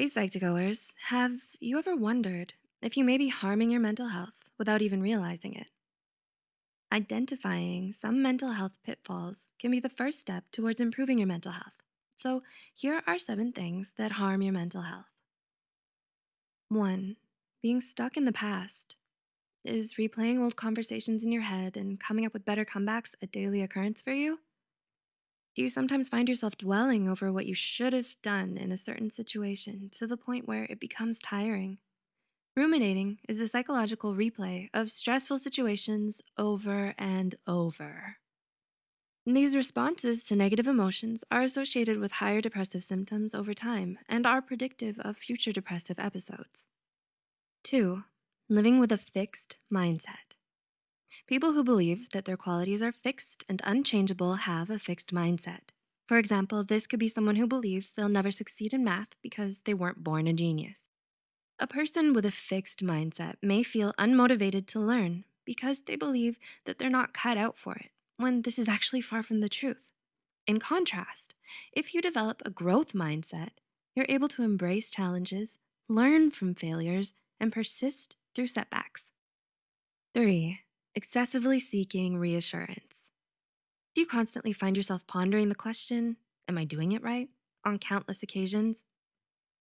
Hey, Psych2Goers, have you ever wondered if you may be harming your mental health without even realizing it? Identifying some mental health pitfalls can be the first step towards improving your mental health. So here are seven things that harm your mental health. One, being stuck in the past. Is replaying old conversations in your head and coming up with better comebacks a daily occurrence for you? Do you sometimes find yourself dwelling over what you should have done in a certain situation to the point where it becomes tiring? Ruminating is the psychological replay of stressful situations over and over. These responses to negative emotions are associated with higher depressive symptoms over time and are predictive of future depressive episodes. Two, living with a fixed mindset. People who believe that their qualities are fixed and unchangeable have a fixed mindset. For example, this could be someone who believes they'll never succeed in math because they weren't born a genius. A person with a fixed mindset may feel unmotivated to learn because they believe that they're not cut out for it, when this is actually far from the truth. In contrast, if you develop a growth mindset, you're able to embrace challenges, learn from failures, and persist through setbacks. Three, excessively seeking reassurance. Do you constantly find yourself pondering the question, am I doing it right, on countless occasions?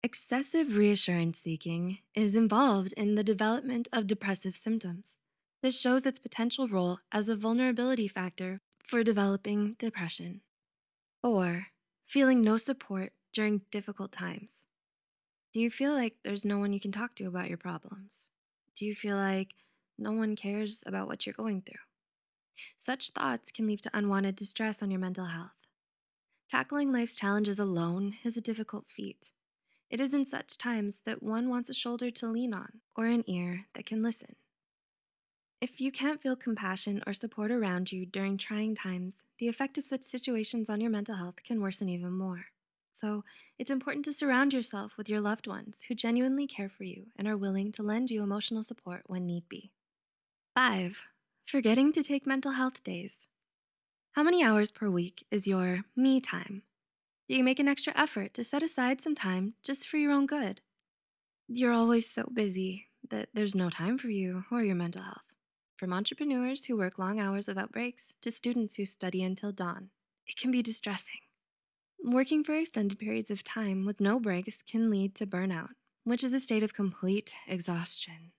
Excessive reassurance seeking is involved in the development of depressive symptoms. This shows its potential role as a vulnerability factor for developing depression. Or feeling no support during difficult times. Do you feel like there's no one you can talk to about your problems? Do you feel like no one cares about what you're going through? Such thoughts can lead to unwanted distress on your mental health. Tackling life's challenges alone is a difficult feat. It is in such times that one wants a shoulder to lean on or an ear that can listen. If you can't feel compassion or support around you during trying times, the effect of such situations on your mental health can worsen even more. So it's important to surround yourself with your loved ones who genuinely care for you and are willing to lend you emotional support when need be. Five, forgetting to take mental health days. How many hours per week is your me time? Do you make an extra effort to set aside some time just for your own good? You're always so busy that there's no time for you or your mental health. From entrepreneurs who work long hours without breaks to students who study until dawn, it can be distressing. Working for extended periods of time with no breaks can lead to burnout, which is a state of complete exhaustion.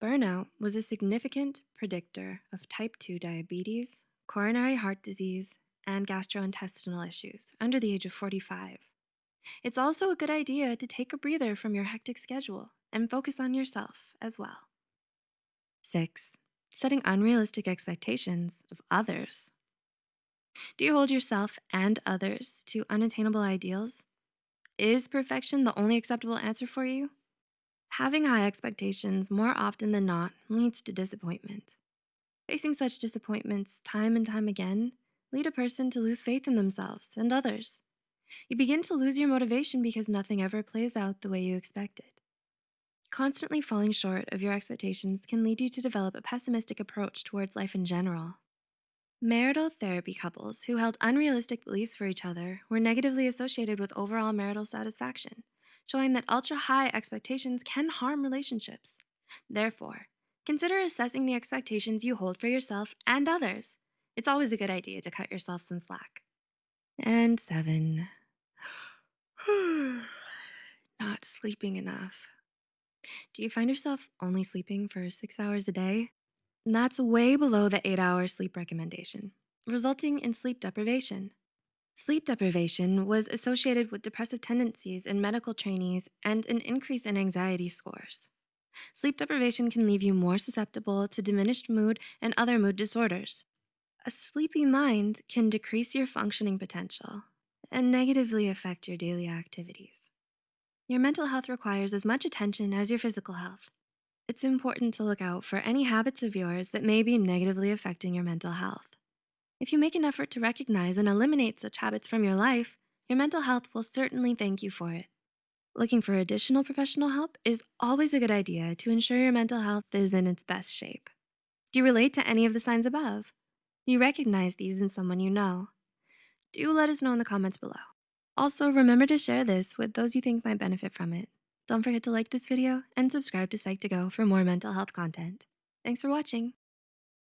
Burnout was a significant predictor of type 2 diabetes, coronary heart disease, and gastrointestinal issues under the age of 45. It's also a good idea to take a breather from your hectic schedule and focus on yourself as well. Six, setting unrealistic expectations of others. Do you hold yourself and others to unattainable ideals? Is perfection the only acceptable answer for you? Having high expectations more often than not leads to disappointment. Facing such disappointments time and time again lead a person to lose faith in themselves and others. You begin to lose your motivation because nothing ever plays out the way you expected. Constantly falling short of your expectations can lead you to develop a pessimistic approach towards life in general. Marital therapy couples who held unrealistic beliefs for each other were negatively associated with overall marital satisfaction, showing that ultra-high expectations can harm relationships. Therefore, consider assessing the expectations you hold for yourself and others. It's always a good idea to cut yourself some slack. And seven, not sleeping enough. Do you find yourself only sleeping for six hours a day? That's way below the eight hour sleep recommendation, resulting in sleep deprivation. Sleep deprivation was associated with depressive tendencies in medical trainees and an increase in anxiety scores. Sleep deprivation can leave you more susceptible to diminished mood and other mood disorders. A sleepy mind can decrease your functioning potential and negatively affect your daily activities. Your mental health requires as much attention as your physical health. It's important to look out for any habits of yours that may be negatively affecting your mental health. If you make an effort to recognize and eliminate such habits from your life, your mental health will certainly thank you for it. Looking for additional professional help is always a good idea to ensure your mental health is in its best shape. Do you relate to any of the signs above? Do you recognize these in someone you know. Do let us know in the comments below. Also, remember to share this with those you think might benefit from it. Don't forget to like this video and subscribe to Psych2Go for more mental health content. Thanks for watching.